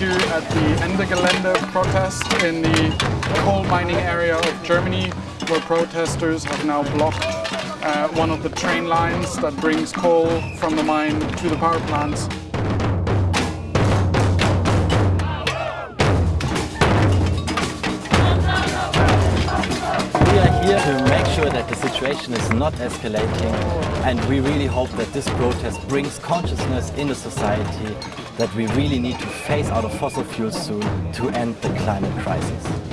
the Ende Gelände protest in the coal mining area of Germany, where protesters have now blocked uh, one of the train lines that brings coal from the mine to the power plants. Here to make sure that the situation is not escalating and we really hope that this protest brings consciousness in the society that we really need to phase out of fossil fuels soon to end the climate crisis.